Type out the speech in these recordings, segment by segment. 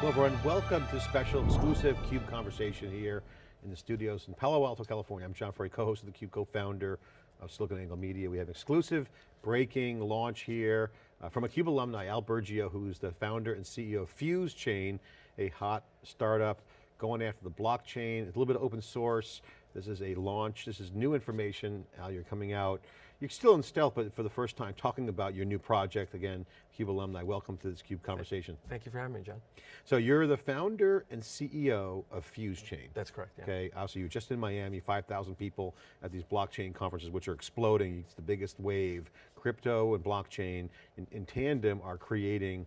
Hello everyone, welcome to special exclusive CUBE conversation here in the studios in Palo Alto, California. I'm John Furrier, co-host of theCUBE, co-founder of SiliconANGLE Media. We have exclusive breaking launch here uh, from a CUBE alumni, Al Burgio, who's the founder and CEO of Fuse Chain, a hot startup going after the blockchain, a little bit of open source. This is a launch, this is new information. Al, you're coming out. You're still in stealth, but for the first time, talking about your new project. Again, CUBE alumni, welcome to this CUBE conversation. Thank you for having me, John. So you're the founder and CEO of Fuse Chain. That's correct, yeah. Okay, also you're just in Miami, 5,000 people at these blockchain conferences, which are exploding. It's the biggest wave. Crypto and blockchain in, in tandem are creating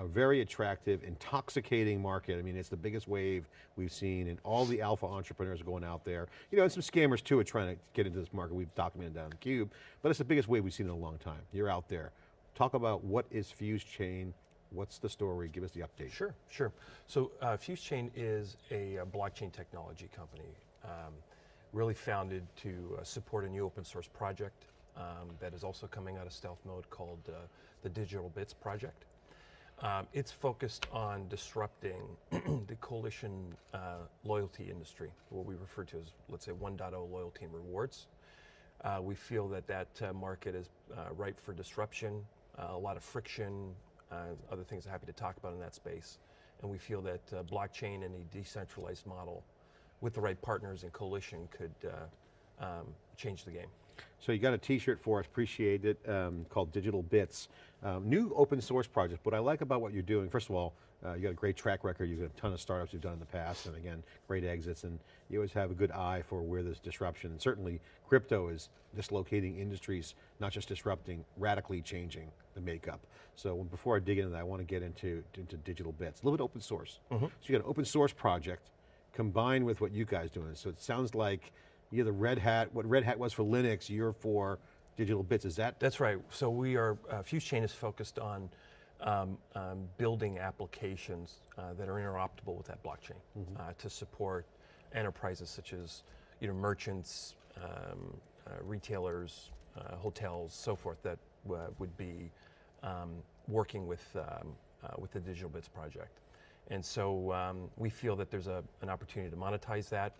a very attractive, intoxicating market. I mean, it's the biggest wave we've seen and all the alpha entrepreneurs are going out there. You know, and some scammers too are trying to get into this market. We've documented that on theCUBE, but it's the biggest wave we've seen in a long time. You're out there. Talk about what is Fuse Chain, what's the story, give us the update. Sure, sure. So uh, Fuse Chain is a, a, blockchain technology company, um, really founded to uh, support a new open source project um, that is also coming out of stealth mode called uh, the Digital Bits Project. Um, it's focused on disrupting the coalition uh, loyalty industry, what we refer to as, let's say, 1.0 loyalty and rewards. Uh, we feel that that uh, market is uh, ripe for disruption, uh, a lot of friction, uh, other things I'm happy to talk about in that space. And we feel that blockchain and a decentralized model with the right partners and coalition could um, change the game. So you got a t-shirt for us, appreciate it, um, called Digital Bits. Um, new open source project. What I like about what you're doing, first of all, uh, you got a great track record. You've got a ton of startups you've done in the past, and again, great exits, and you always have a good eye for where there's disruption. And certainly, crypto is dislocating industries, not just disrupting, radically changing the makeup. So before I dig into that, I want to get into, into digital bits. A little bit open source. Mm -hmm. So you got an open source project combined with what you guys doing. So it sounds like you're the Red Hat, what Red Hat was for Linux, you're for digital bits, is that? That's right, so we are, uh, Fuse Chain is focused on um, um, building applications uh, that are interoperable with that blockchain mm -hmm. uh, to support enterprises such as you know, merchants, um, uh, retailers, uh, hotels, so forth that uh, would be um, working with, um, with the Digital Bits project. And so um, we feel that there's a, an opportunity to monetize that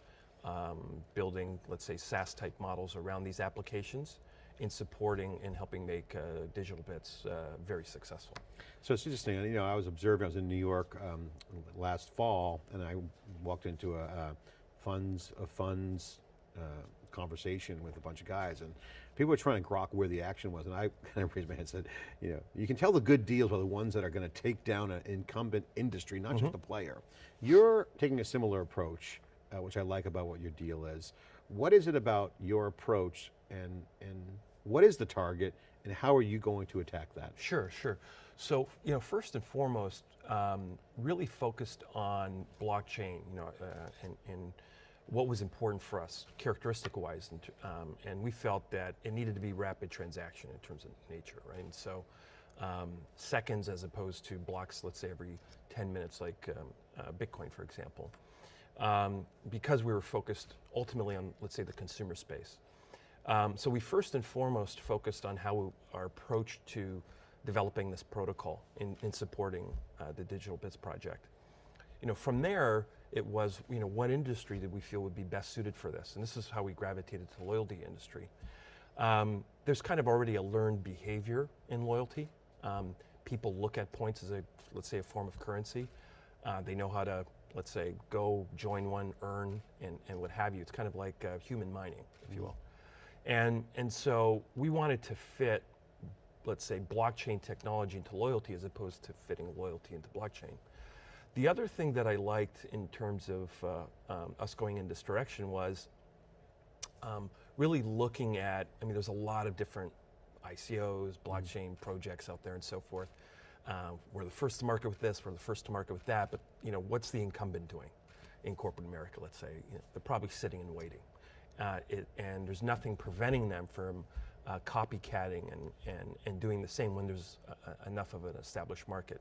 um, building, let's say, SaaS type models around these applications in supporting and helping make uh, digital bits uh, very successful. So it's interesting, you know, I was observing, I was in New York um, last fall and I walked into a, a funds of funds uh, conversation with a bunch of guys and people were trying to grok where the action was and I kind of raised my hand and said, you know, you can tell the good deals are the ones that are going to take down an incumbent industry, not mm -hmm. just mm-hmm. a player. You're taking a similar approach uh, which I like about what your deal is. What is it about your approach and, and what is the target and how are you going to attack that? Sure, sure. So, you know, first and foremost, um, really focused on blockchain, you know, uh, and, and, what was important for us, characteristic-wise, and, um, and, we felt that it needed to be rapid transaction in terms of nature, right? And so, um, seconds as opposed to blocks, let's say every 10 minutes, like um, uh, Bitcoin, for example um, because we were focused ultimately on, let's say, the consumer space. Um, so we first and foremost focused on how we, our approach to developing this protocol in, in supporting uh, the Digital Bits project. You know, from there, it was, you know, what industry did we feel would be best suited for this? And this is how we gravitated to the loyalty industry. Um, there's kind of already a learned behavior in loyalty. Um, people look at points as a, let's say, a form of currency. Uh, they know how to let's say, go join one, earn, and, and what have you. It's kind of like uh, human mining, if you will. And, and so we wanted to fit, let's say, blockchain technology into loyalty as opposed to fitting loyalty into blockchain. The other thing that I liked in terms of uh, um, us going in this direction was um, really looking at, I mean, there's a lot of different ICOs, blockchain mm. projects out there and so forth. Uh, we're the first to market with this, we're the first to market with that, but you know, what's the incumbent doing in corporate America, let's say? You know, they're probably sitting and waiting. Uh, it, and there's nothing preventing them from uh, copycatting and, and, and doing the same when there's enough of an established market.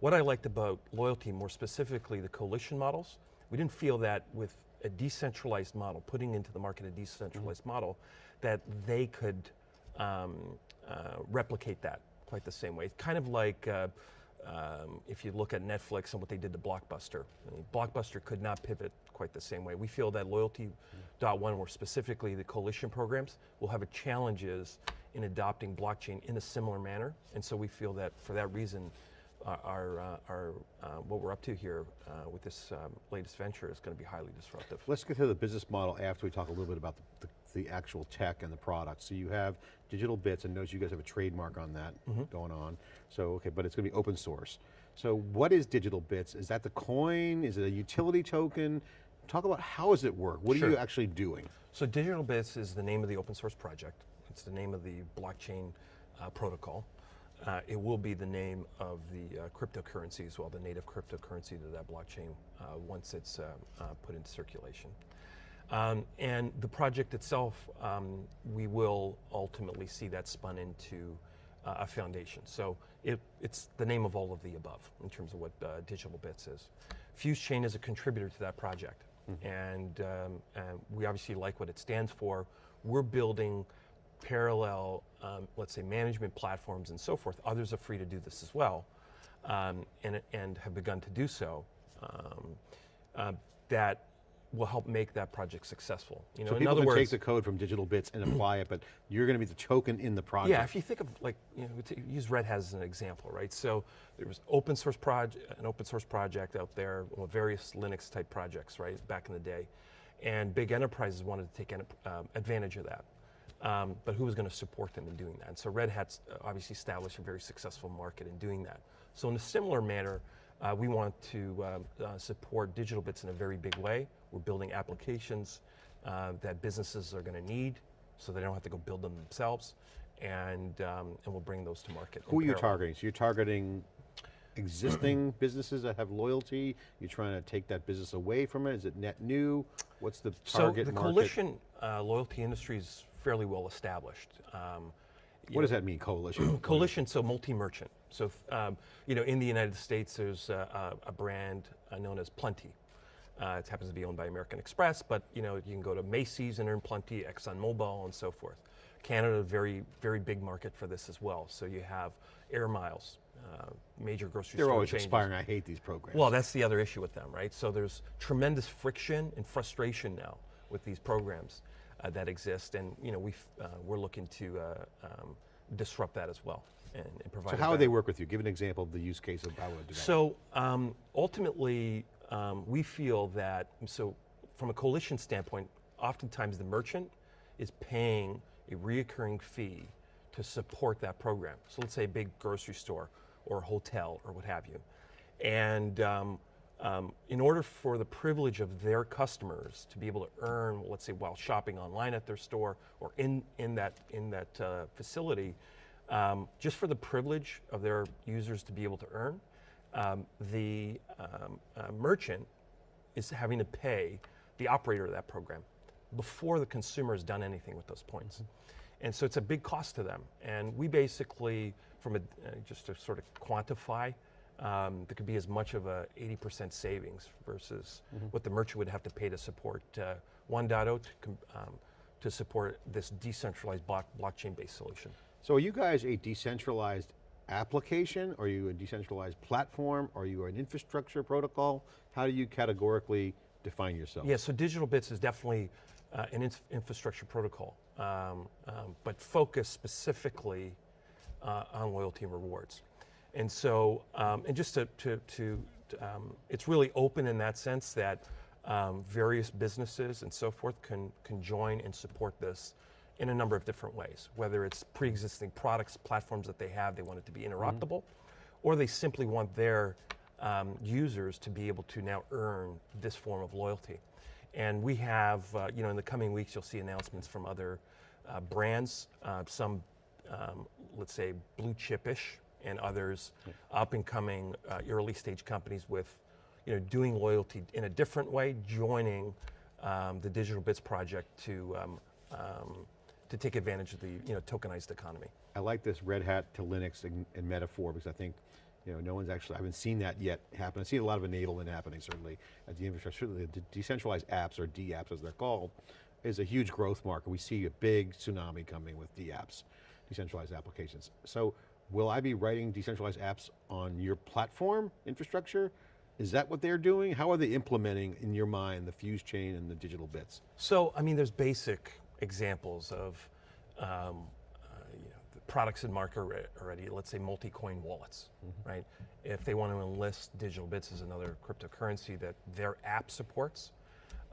What I liked about loyalty, more specifically the coalition models, we didn't feel that with a decentralized model, putting into the market a decentralized mm -hmm. model, that they could um, uh, replicate that quite the same way. It's kind of like uh, um, if you look at Netflix and what they did to Blockbuster, I mean, Blockbuster could not pivot quite the same way. We feel that Loyalty.one, or specifically the coalition programs, will have a challenges in adopting blockchain in a similar manner. And so we feel that for that reason, uh, our, uh, our uh, what we're up to here uh, with this um, latest venture is going to be highly disruptive. Let's get to the business model after we talk a little bit about the, the, the actual tech and the product. So you have digital bits, and notice you guys have a trademark on that Mm-hmm. going on. So, okay, but it's going to be open source. So what is digital bits? Is that the coin? Is it a utility token? Talk about how does it work? What are you actually doing? So Digital Bits is the name of the open source project. It's the name of the blockchain uh, protocol. Uh, it will be the name of the uh, cryptocurrency as well, the native cryptocurrency to that blockchain uh, once it's uh, uh, put into circulation. Um, and the project itself, um, we will ultimately see that spun into uh, a foundation. So it, it's the name of all of the above in terms of what uh, Digital Bits is. Fuse Chain is a contributor to that project, and, um, and we obviously like what it stands for. We're building parallel, um, let's say, management platforms and so forth. Others are free to do this as well, um, and, and have begun to do so. Um, uh, that will help make that project successful. You know, So in people other can words, take the code from digital bits and apply it, but you're going to be the token in the project. yeah, if you think of like, you know, use Red Hat as an example, right? So there was open source project, an open source project out there, well, various Linux type projects, right, back in the day, and big enterprises wanted to take um, advantage of that. Um, but who was going to support them in doing that? And so Red Hat's uh, obviously established a very successful market in doing that. So in a similar manner, uh, we want to um, uh, support digital bits in a very big way. We're building applications uh, that businesses are going to need, so they don't have to go build them themselves, and um, and we'll bring those to market. Who are you parallel. targeting? So you're targeting existing businesses that have loyalty? You're trying to take that business away from it? Is it net new? What's the target so the market? coalition uh, loyalty industry is fairly well established. Um, What does that mean, coalition? Coalition, so multi-merchant. So, um, you know, in the United States, there's a, a, a brand uh, known as Plenti. Uh, it happens to be owned by American Express, but you know, you can go to Macy's and earn Plenti, ExxonMobil, and so forth. Canada, very, very big market for this as well. So you have Air Miles, uh, major grocery They're store always chains. expiring. I hate these programs. Well, that's the other issue with them, right? So there's tremendous friction and frustration now with these programs uh, that exist, and you know we uh, we're looking to uh, um, disrupt that as well and, and provide. so how would they work with you? Give an example of the use case of how it would do that. So um, ultimately, um, we feel that so from a coalition standpoint, oftentimes the merchant is paying a reoccurring fee to support that program. So let's say a big grocery store or a hotel or what have you, and um, um, in order for the privilege of their customers to be able to earn, let's say, while shopping online at their store or in in that in that uh, facility, um, just for the privilege of their users to be able to earn, um, the um, uh, merchant is having to pay the operator of that program before the consumer has done anything with those points. And so it's a big cost to them. And we basically, from a, uh, just to sort of quantify, um, there could be as much of a 80% savings versus what the merchant would have to pay to support uh, 1.0 to, um, to support this decentralized block, blockchain-based solution. So are you guys a decentralized application? Are you a decentralized platform? Are you an infrastructure protocol? How do you categorically define yourself? Yeah, so digital bits is definitely uh, an inf- infrastructure protocol, um, um, but focused specifically uh, on loyalty and rewards. And so, um, and just to, to, to um, it's really open in that sense that um, various businesses and so forth can, can join and support this in a number of different ways, whether it's pre-existing products, platforms that they have, they want it to be interoperable, or they simply want their um, users to be able to now earn this form of loyalty. And we have, uh, you know, in the coming weeks, you'll see announcements from other uh, brands, uh, some, um, let's say, blue chip-ish, and others up and coming uh, early stage companies with, you know, doing loyalty in a different way, joining um, the Digital Bits project to um, um, to take advantage of the you know tokenized economy. I like this Red Hat to Linux and, metaphor because I think, you know, no one's actually, I haven't seen that yet happen. I see a lot of enablement happening certainly at the infrastructure. Certainly the decentralized apps or D-apps as they're called is a huge growth market. We see a big tsunami coming with D-apps, decentralized applications. So will I be writing decentralized apps on your platform infrastructure? Is that what they're doing? How are they implementing, in your mind, the Fuse chain and the digital bits? So, I mean, there's basic examples of um, uh, you know, the products in market already, let's say multi-coin wallets, right? If they want to enlist digital bits as another cryptocurrency that their app supports,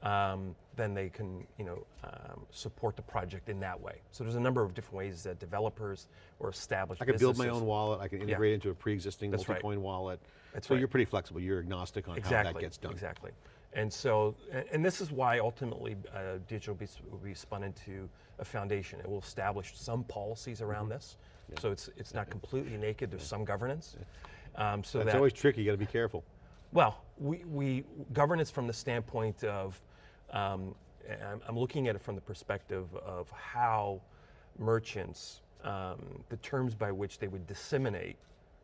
um, then they can you know, um, support the project in that way. So there's a number of different ways that developers or established I can build my own wallet, I can integrate into a pre-existing multi-coin wallet. That's so right. you're pretty flexible, you're agnostic on exactly, how that gets done. Exactly. And so, and, this is why ultimately uh, digital be, will be spun into a foundation. It will establish some policies around this. So it's, it's not completely naked, there's some governance. Um, so That's that, always tricky, you got to be careful. well, we, we governance from the standpoint of, um, I'm, I'm looking at it from the perspective of how merchants, um, the terms by which they would disseminate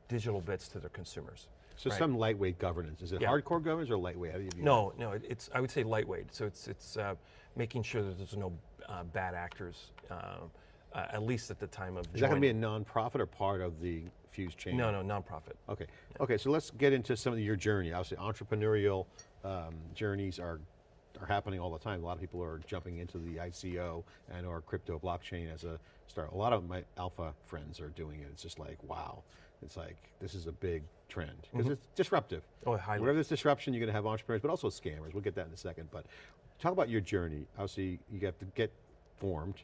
digital bits to their consumers. So Right. some lightweight governance. Is it Yeah. hardcore governance or lightweight? No, no, it- it's, I would say lightweight. So it's, it's uh, making sure that there's no uh, bad actors, um, uh, at least at the time of? Is that going to be a joining. nonprofit or part of the Fuse chain? No, no, nonprofit. Okay. Okay. So let's get into some of your journey. Obviously, entrepreneurial um, journeys are are happening all the time. A lot of people are jumping into the ICO and or crypto blockchain as a start. A lot of my alpha friends are doing it. It's just like wow. It's like this is a big trend because it's disruptive. Oh, highly. Wherever there's disruption, you're going to have entrepreneurs, but also scammers. We'll get that in a second. But talk about your journey. Obviously, you have to get formed,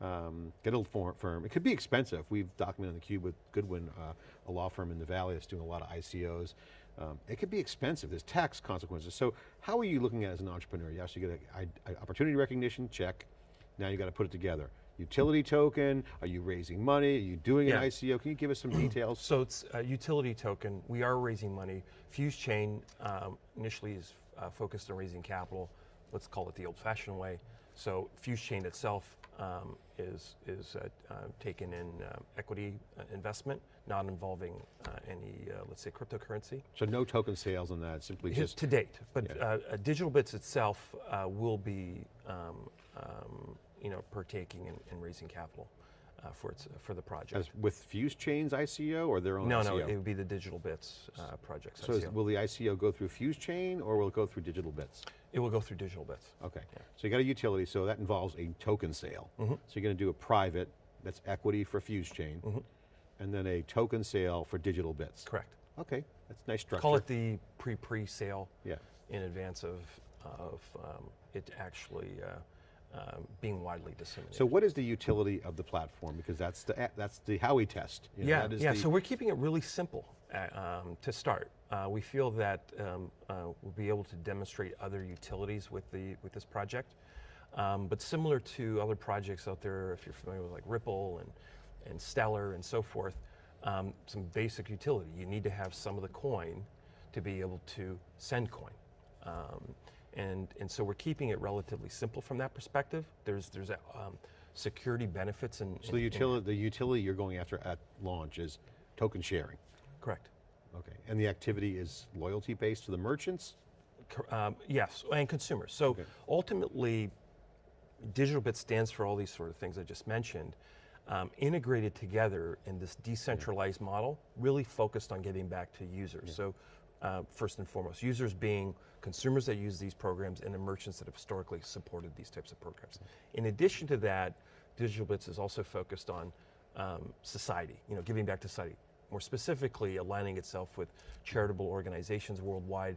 um, get a for- firm. It could be expensive. We've documented on the cube with Goodwin, uh, a law firm in the Valley that's doing a lot of ICOs. Um, it could be expensive. There's tax consequences. So how are you looking at it as an entrepreneur? You actually get a, a opportunity recognition check. Now you got to put it together. Utility token. Are you raising money? Are you doing Yeah. an ICO? Can you give us some details? So it's a utility token. We are raising money. Fuse Chain um, initially is uh, focused on raising capital. Let's call it the old-fashioned way. So Fuse Chain itself um, is is uh, uh, taken in uh, equity uh, investment, not involving uh, any, uh, let's say, cryptocurrency. So no token sales on that. Simply just to date, but Yeah. uh, uh, Digital Bits itself uh, will be, um, um, you know, partaking in, in raising capital uh, for its for the project. as with Fuse Chain's ICO or their own no, ICO? no, it would be the Digital Bits uh, project. So is, will the ICO go through Fuse Chain or will it go through Digital Bits? It will go through Digital Bits. Okay, so you got a utility, so that involves a token sale. Mm-hmm. So you're going to do a private, that's equity for Fuse Chain, and then a token sale for Digital Bits. Correct. Okay, that's nice structure. Call it the pre-pre-sale Yeah. in advance of of um, it actually uh, um, being widely disseminated. So what is the utility of the platform? Because that's the that's the Howey test. you know, yeah, that is yeah. So we're keeping it really simple uh, um, to start. Uh, we feel that um, uh, we'll be able to demonstrate other utilities with the with this project. Um, but similar to other projects out there, if you're familiar with like Ripple and and Stellar and so forth, um, some basic utility. You need to have some of the coin to be able to send coin. And, and so we're keeping it relatively simple from that perspective. There's, there's um, security benefits and so the utility, the utility you're going after at launch is token sharing. correct. Okay, and the activity is loyalty based to the merchants. Um, yes, and consumers. So Okay. ultimately, Digital Bit stands for all these sort of things I just mentioned, um, integrated together in this decentralized model, really focused on getting back to users. So uh, first and foremost, users being consumers that use these programs and the merchants that have historically supported these types of programs. In addition to that, Digital Bits is also focused on um, society, you know, giving back to society. More specifically, aligning itself with charitable organizations worldwide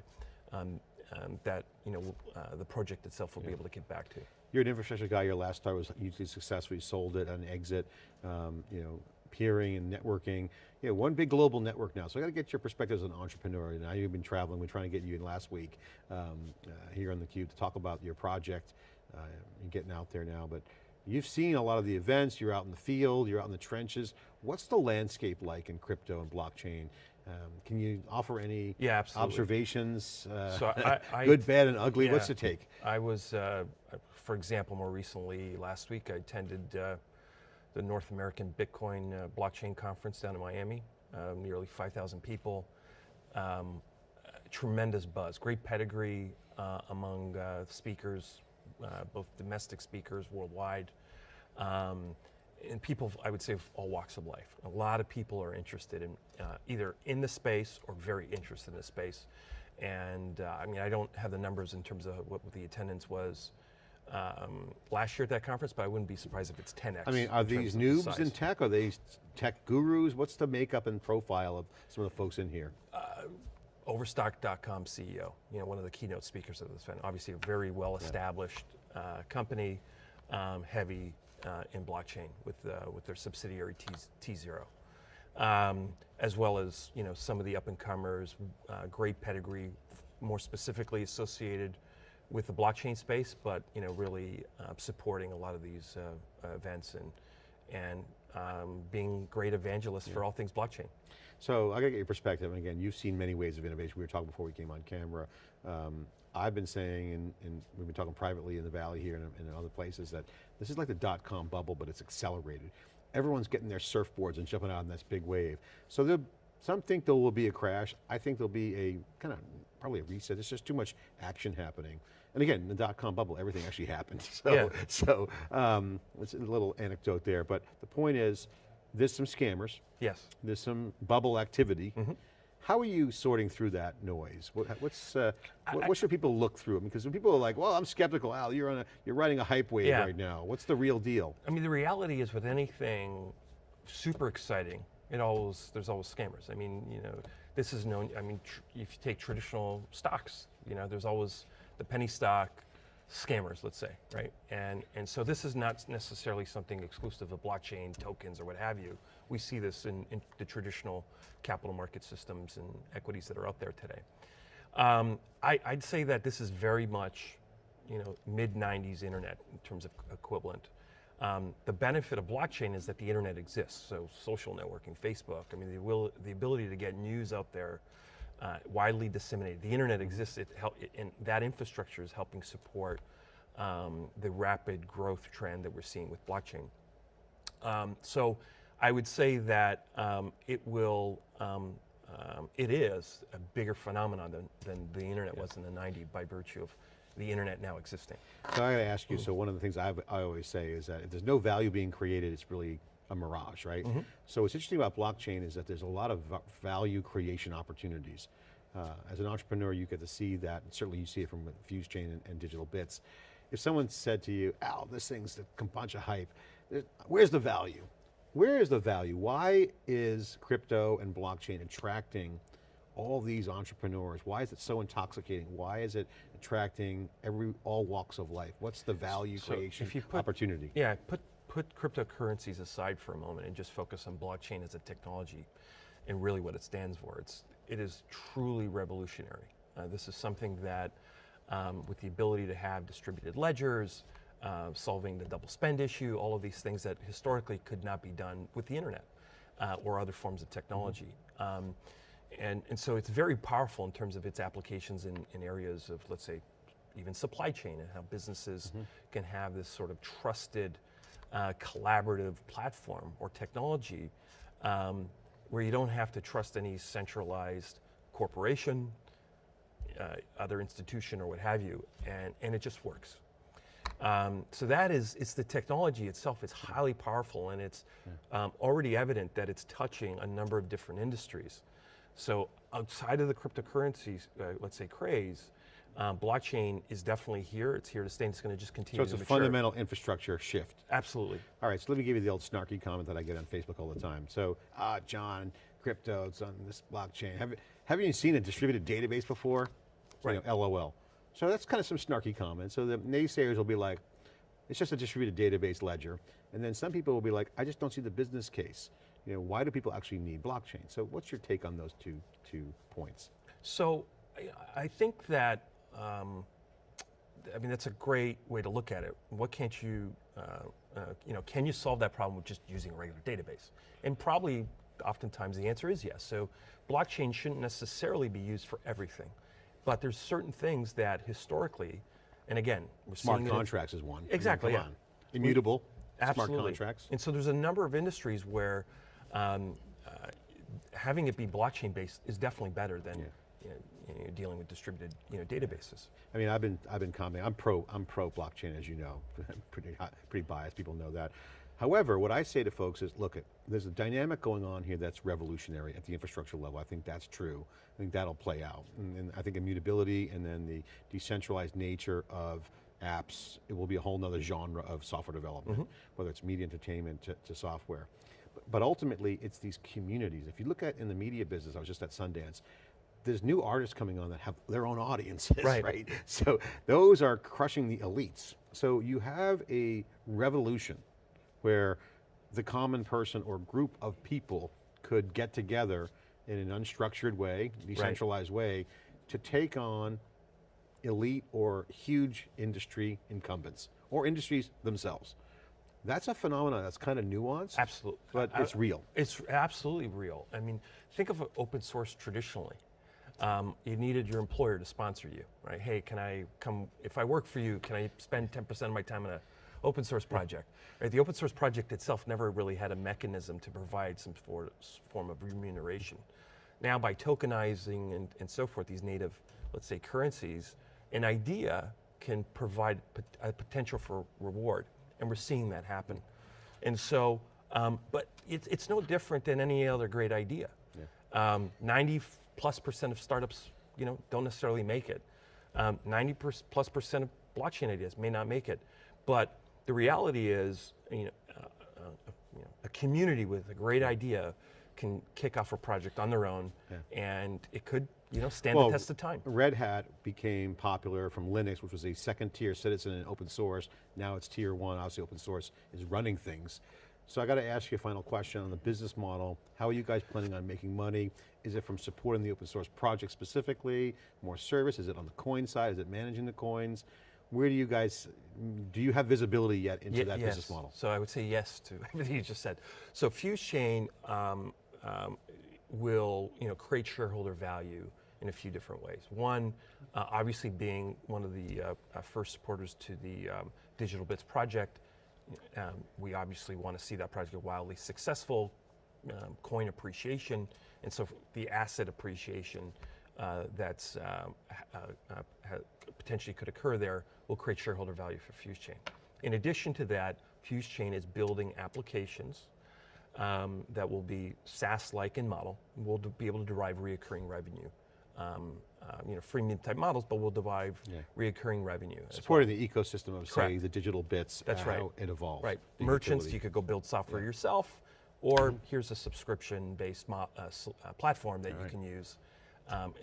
um, um, that you know uh, the project itself will be able to get back to. You're an infrastructure guy. Your last start was hugely successful. You sold it on exit. Um, you know, peering and networking. You know, one big global network now. So I got to get your perspective as an entrepreneur. Now you've been traveling. We're trying to get you in last week um, uh, here on the Cube to talk about your project. Uh, you're getting out there now, but you've seen a lot of the events. You're out in the field. You're out in the trenches. What's the landscape like in crypto and blockchain? Um, can you offer any Yeah, absolutely. observations? Uh, So I- I- good, bad, and ugly. What's the take? I was, uh, for example, more recently last week, I attended uh, the North American Bitcoin uh, Blockchain Conference down in Miami. Uh, nearly 5,000 people. Um, tremendous buzz, great pedigree uh, among uh, speakers, uh, both domestic speakers worldwide. Um, and people, I would say, of all walks of life. A lot of people are interested in uh, either in the space or very interested in the space. And uh, I mean, I don't have the numbers in terms of what the attendance was um, last year at that conference, but I wouldn't be surprised if it's 10x. I mean, are these of the noobs in tech? Are they tech gurus? What's the makeup and profile of some of the folks in here? Overstock.com CEO, you know, one of the keynote speakers of this event. Obviously, a very well-established uh, company, um, heavy uh, in blockchain with uh, with their subsidiary T, T0, um, as well as you know some of the up-and-comers, uh, great pedigree, more specifically associated with the blockchain space, but you know, really uh, supporting a lot of these uh, events and and um, being great evangelists for all things blockchain. So I got to get your perspective. And again, you've seen many ways of innovation. We were talking before we came on camera. Um, I've been saying, and, and we've been talking privately in the Valley here and, and in other places, that this is like the dot-com bubble, but it's accelerated. Everyone's getting their surfboards and jumping out on this big wave. So there, some think there will be a crash. I think there'll be a kind of, probably a reset. There's just too much action happening. And again, the dot-com bubble, everything actually happened. So, Yeah. so um, it's a little anecdote there. But the point is, there's some scammers. Yes. There's some bubble activity. Mm-hmm. How are you sorting through that noise? What, what's, uh, what, I- what should people look through? Because when people are like, well, I'm skeptical, Al, you're, on a, you're riding a hype wave Yeah. right now. What's the real deal? I mean, the reality is with anything super exciting, it always there's always scammers. I mean, you know, this is known. I mean, tr- if you take traditional stocks, you know, there's always the penny stock scammers, let's say, right? And and so this is not necessarily something exclusive of blockchain tokens or what have you. We see this in, in the traditional capital market systems and equities that are out there today. Um, I, I'd say that this is very much, you know, mid 90s internet in terms of equivalent. Um, the benefit of blockchain is that the internet exists. So social networking, Facebook. I mean, the, will, the ability to get news out there, uh, widely disseminated. The internet exists. It help, it, and that infrastructure is helping support um, the rapid growth trend that we're seeing with blockchain. Um, so I would say that um, it will, um, um, it is a bigger phenomenon than, than the internet was in the 90s by virtue of the internet now existing. So I got to ask you. So one of the things I've, I always say is that if there's no value being created, it's really a mirage, right? So what's interesting about blockchain is that there's a lot of value creation opportunities. Uh, as an entrepreneur, you get to see that. And certainly, you see it from Fuse Chain and, and Digital Bits. If someone said to you, "Al, this thing's a bunch of hype," where's the value? Where is the value? Why is crypto and blockchain attracting all these entrepreneurs? Why is it so intoxicating? Why is it attracting every all walks of life? What's the value So creation if you put- opportunity? Yeah, put put cryptocurrencies aside for a moment and just focus on blockchain as a technology and really what it stands for. It's it is truly revolutionary. Uh, this is something that, um, with the ability to have distributed ledgers, uh, solving the double spend issue, all of these things that historically could not be done with the internet uh, or other forms of technology. Um, and, and so it's very powerful in terms of its applications in, in areas of, let's say, even supply chain and how businesses can have this sort of trusted, uh, collaborative platform or technology um, where you don't have to trust any centralized corporation, uh, other institution, or what have you, and, and it just works. Um, so that is, it's the technology itself. is highly powerful, and it's um, already evident that it's touching a number of different industries. So outside of the cryptocurrencies, uh, let's say craze, um, blockchain is definitely here. It's here to stay. and It's going to just continue So it's a mature. fundamental infrastructure shift. Absolutely. All right, so let me give you the old snarky comment that I get on Facebook all the time. So, ah, John, crypto, it's on this blockchain. Have, have you seen a distributed database before? You Right. know, LOL. So that's kind of some snarky comment. So the naysayers will be like, it's just a distributed database ledger. And then some people will be like, I just don't see the business case. You know, why do people actually need blockchain? So what's your take on those two, two points? So I think that, um, I mean, that's a great way to look at it. What can't you, uh, uh, you know, can you solve that problem with just using a regular database? And probably, oftentimes, the answer is yes. So blockchain shouldn't necessarily be used for everything, but there's certain things that historically, and again, we're Smart in- contracts is one. I mean, Exactly, yeah. on. Immutable, Absolutely. smart contracts. And so there's a number of industries where um, uh, having it be blockchain based is definitely better than you know, you know, dealing with distributed you know, databases. I mean, I've been I've been commenting. I'm pro I'm pro blockchain, as you know. pretty pretty biased. People know that. However, what I say to folks is, look, there's a dynamic going on here that's revolutionary at the infrastructure level. I think that's true. I think that'll play out. And, and I think immutability and then the decentralized nature of apps, it will be a whole nother genre of software development, mm-hmm. whether it's media entertainment to, to software. But, but ultimately, it's these communities. If you look at in the media business, I was just at Sundance, there's new artists coming on that have their own audiences, Right. right? So those are crushing the elites. So you have a revolution where the common person or group of people could get together in an unstructured way, decentralized way, to take on elite or huge industry incumbents or industries themselves. That's a phenomenon that's kind of nuanced, Absolutely. but I- it's real. It's absolutely real. I mean, think of open source traditionally. Um, you needed your employer to sponsor you, right? Hey, can I come, if I work for you, can I spend 10% of my time on an open source project? Right, the open source project itself never really had a mechanism to provide some for, form of remuneration. Now by tokenizing and, and so forth, these native, let's say currencies, an idea can provide a potential for reward. And we're seeing that happen. And so, um, but it's, it's no different than any other great idea. Um, 90 f- plus percent of startups, you know, don't necessarily make it. Um, 90 per- plus percent of blockchain ideas may not make it. But the reality is, you know, uh, uh, you know, a community with a great idea can kick off a project on their own, and it could, you know, stand the test of time. Red Hat became popular from Linux, which was a second tier citizen in open source. Now it's tier one, obviously open source is running things. So I got to ask you a final question on the business model. How are you guys planning on making money? Is it from supporting the open source project specifically, more service? Is it on the coin side? Is it managing the coins? Where do you guys, do you have visibility yet into Ye- that yes. business model? So I would say yes to everything you just said. So Fuse Chain um, um, will you know create shareholder value in a few different ways. One, uh, obviously being one of the uh, uh, first supporters to the um, Digital Bits project, um, we obviously want to see that project get wildly successful, um, coin appreciation, and so the asset appreciation uh, that's uh, uh, potentially could occur there will create shareholder value for Fuse Chain. In addition to that, Fuse Chain is building applications um, that will be SaaS-like in model. We'll be able to derive reoccurring revenue. Um, uh, you know, freemium type models, but we'll derive Yeah. reoccurring revenue. as well. Supporting the ecosystem of, say, the digital bits, That's uh, right. how it evolves. Right. Merchants, utility. you could go build software yourself, or here's a subscription-based uh, uh, platform that you Alright. can use, um,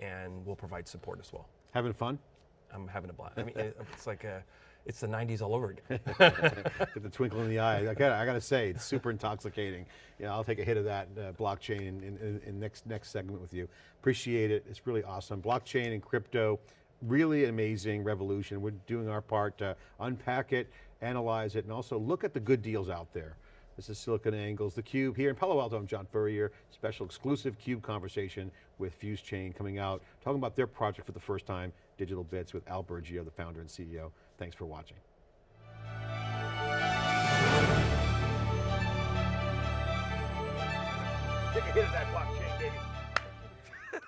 and we'll provide support as well. Having fun? I'm having a blast. I mean, it's like a, it's the 90s all over again. Get the twinkle in the eye. I got, I got to say, it's super intoxicating. Yeah, I'll take a hit of that uh, blockchain in, in, in, next next segment with you. Appreciate it. It's really awesome. Blockchain and crypto, really amazing revolution. We're doing our part to unpack it, analyze it, and also look at the good deals out there. This is SiliconANGLE's, theCUBE here in Palo Alto. I'm John Furrier. Special exclusive CUBE conversation with Fuse Chain coming out, talking about their project for the first time, Digital Bits with Al Burgio, the founder and CEO. Thanks for watching. Hit that.